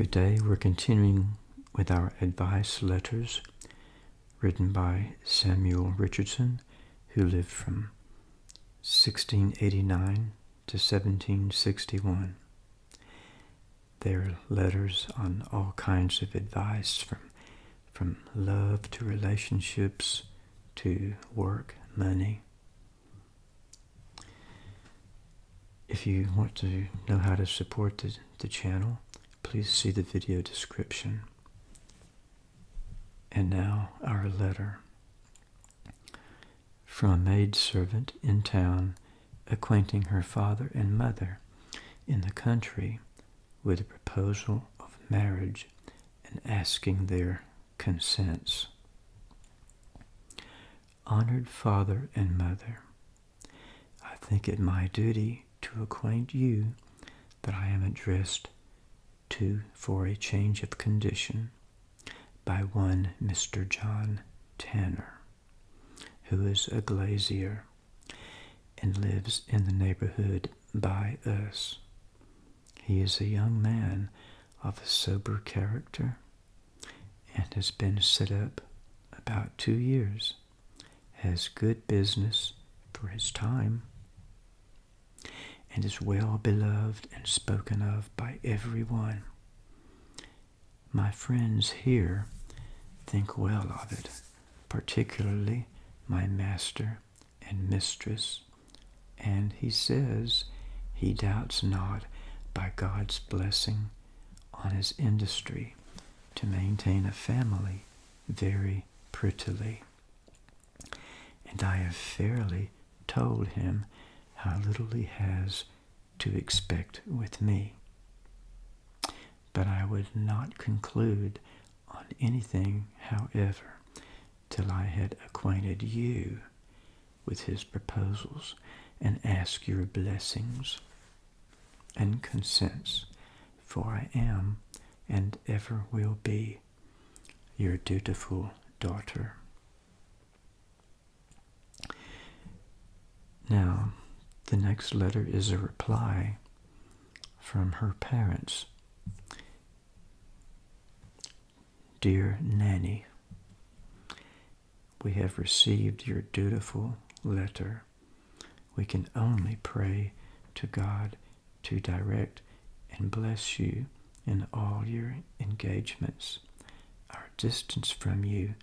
Good day. We're continuing with our advice letters written by Samuel Richardson, who lived from 1689 to 1761. They're letters on all kinds of advice from, from love to relationships to work, money. If you want to know how to support the, the channel, please see the video description. And now our letter. From a maid servant in town acquainting her father and mother in the country with a proposal of marriage and asking their consents. Honored father and mother, I think it my duty to acquaint you that I am addressed to for a change of condition by one Mr. John Tanner, who is a glazier and lives in the neighborhood by us. He is a young man of a sober character and has been set up about two years, has good business for his time, and is well beloved and spoken of by everyone. My friends here think well of it, particularly my master and mistress, and he says he doubts not by God's blessing on his industry to maintain a family very prettily. And I have fairly told him how little he has to expect with me. But I would not conclude on anything, however, till I had acquainted you with his proposals and asked your blessings and consents, for I am and ever will be your dutiful daughter. Now, the next letter is a reply from her parents. Dear Nanny, we have received your dutiful letter. We can only pray to God to direct and bless you in all your engagements. Our distance from you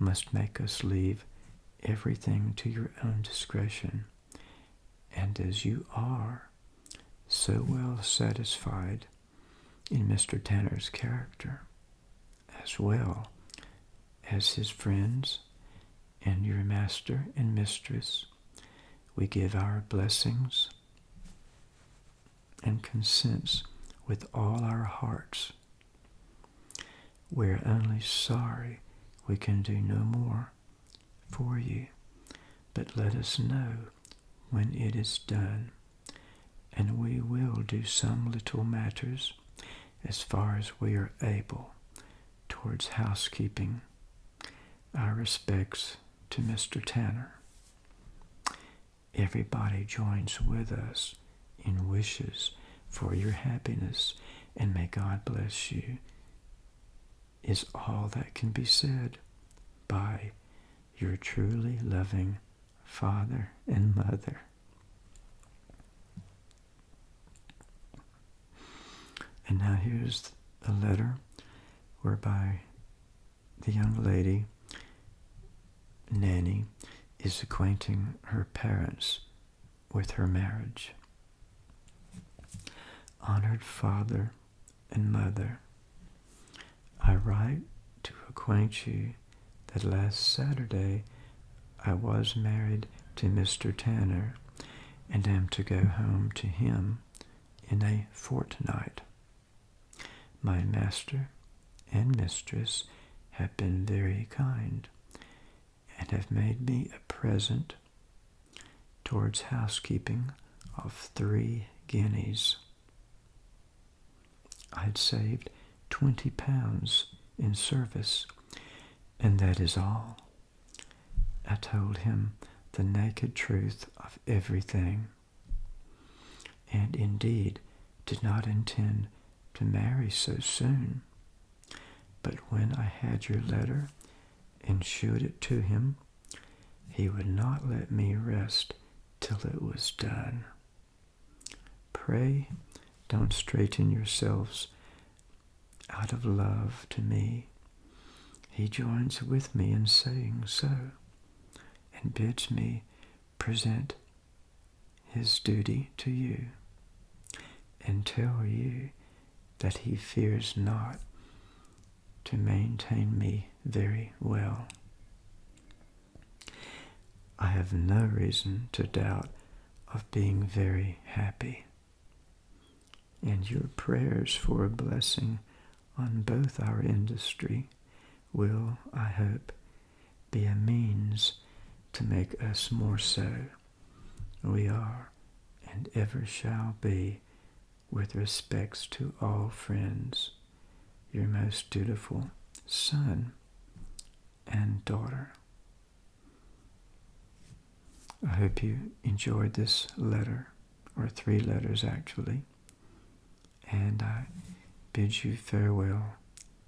must make us leave everything to your own discretion and as you are so well satisfied in Mr. Tanner's character, as well as his friends and your master and mistress, we give our blessings and consents with all our hearts. We're only sorry we can do no more for you, but let us know when it is done, and we will do some little matters as far as we are able towards housekeeping. Our respects to Mr. Tanner. Everybody joins with us in wishes for your happiness, and may God bless you, is all that can be said by your truly loving father and mother. And now here's a letter whereby the young lady, Nanny, is acquainting her parents with her marriage. Honored father and mother, I write to acquaint you that last Saturday I was married to Mr. Tanner and am to go home to him in a fortnight. My master and mistress have been very kind and have made me a present towards housekeeping of three guineas. I had saved twenty pounds in service, and that is all. I told him the naked truth of everything, and indeed did not intend to marry so soon. But when I had your letter and showed it to him, he would not let me rest till it was done. Pray don't straighten yourselves out of love to me. He joins with me in saying so, and bids me present his duty to you, and tell you that he fears not to maintain me very well. I have no reason to doubt of being very happy. And your prayers for a blessing on both our industry will, I hope, be a means to make us more so. We are and ever shall be, with respects to all friends, your most dutiful son and daughter. I hope you enjoyed this letter, or three letters actually, and I bid you farewell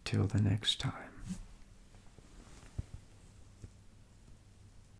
till the next time.